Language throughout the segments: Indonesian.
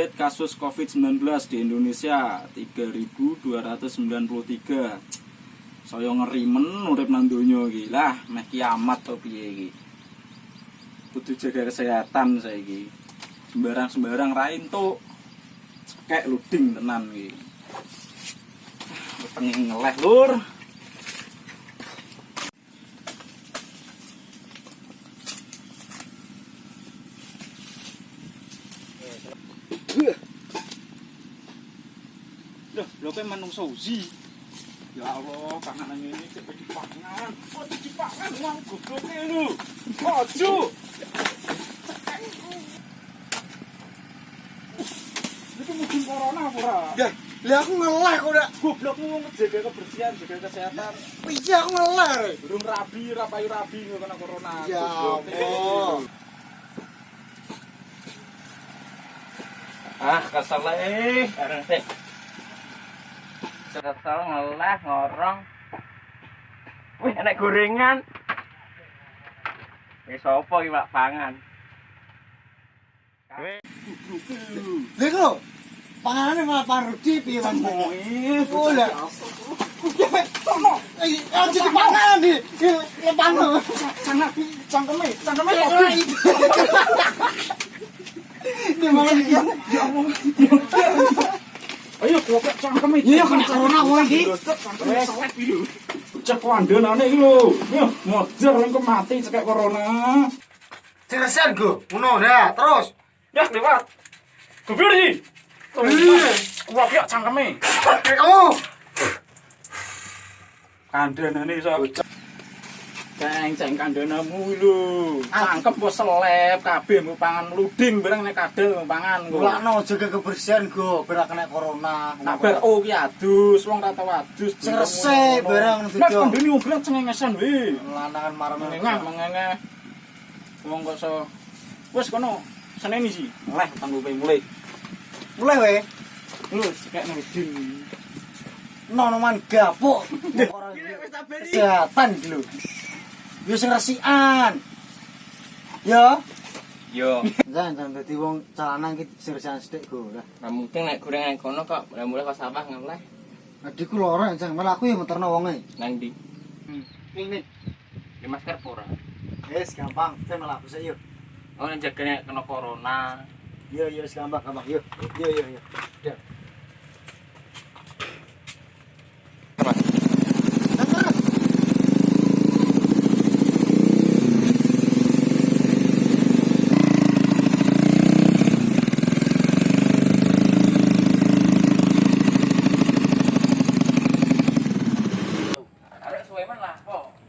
update kasus COVID-19 di Indonesia 3293. Saya ngerimen urip nang donya iki. Lah, meh kiamat to piye iki. Kudu jaga kesehatan saiki. Sembarang-sembarang ra entuk. Cekek luding tenan iki. Pengen ngeleh lur. Loh, lho kowe manungsa uzi. Ya Allah, panganan ini cek dipangan. Kok dipangan wong gobloke lho. Ojo. Itu mungkin corona apa ora? Ya, lah aku ngeleh kok dak. Goblokmu wong jaga kebersihan, jaga kesehatan. Iya aku ngeleh. Burung rabi, rapayu rabi kena corona. Ya. Allah. Ah, kesel eh. kesel ngelah ngorong wih enak gorengan ini sopo iki pak pangan Lego, pangan ini malah paru tipi ya mas Boleh Ya, ya, ya, ya, ya, ya, ya, ya, ya, ya, ya, ya, ya, ya, goblok. Iya kan corona kowe iki. Cangkeme selek iki lho. Cek kandhanane iki lho. Yo, mojer engko mati cekek corona. Ceresan go. Ngono dah, terus. Ya lewat. Goblok iki. Iya. Wah, ya cangkeme. Eh, Kamu. Kandhanane iso. Ceng ceng kandhanamu lho. Cangkep wis selep kabeh mbok pangan luding bareng nek kadel pangan. kok. Mulakno jaga kebersihan go, biar kena corona. Kabar oh ki adus, wong ra tau adus. Cerese barang Nek video. kandhane ngobrol cengengesan we. Lanangan marah Mengengah, mengengah. Wong kok so wis kono seneni sih. Leh tanggo kowe mulai. Mulai we. Lho, sekek ngudin. nonoman gapuk orang kesehatan gitu yo sing resikan yo. Yo, jangan jangan dadi wong calanan iki sing resikan sithik go lah. Mungkin nek gorengan kono kok mulai kok sawah ngeleh. Adikku loro jangan malah aku yang meterno wonge. Nang ndi? ini Di masker pura. wis gampang. Kita malah aku yuk Oh, nek jagane kena corona. yo yo gampang gampang. Yo yo yo yo. Udah.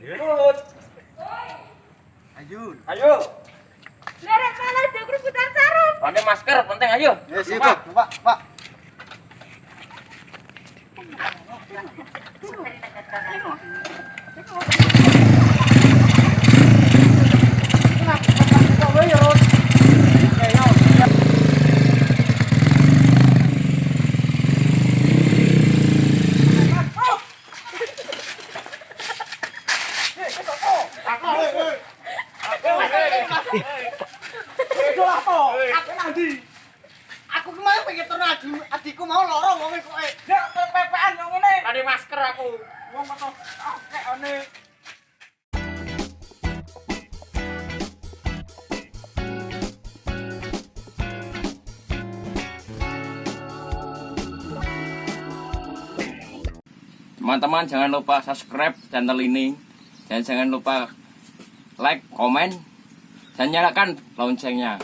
Kok. Ayun. Ayo. Lerek malah udah kerubutan sarung. Pakai masker penting ayo. Yes, iya, Pak. Pak, Pak. Aku kemarin pengen turun adi, adikku mau lorong wong kok. Ya, pepean yang ngene. Pakai masker aku. Wong kok kek ane. Teman-teman jangan lupa subscribe channel ini dan jangan lupa like, komen, dan nyalakan loncengnya.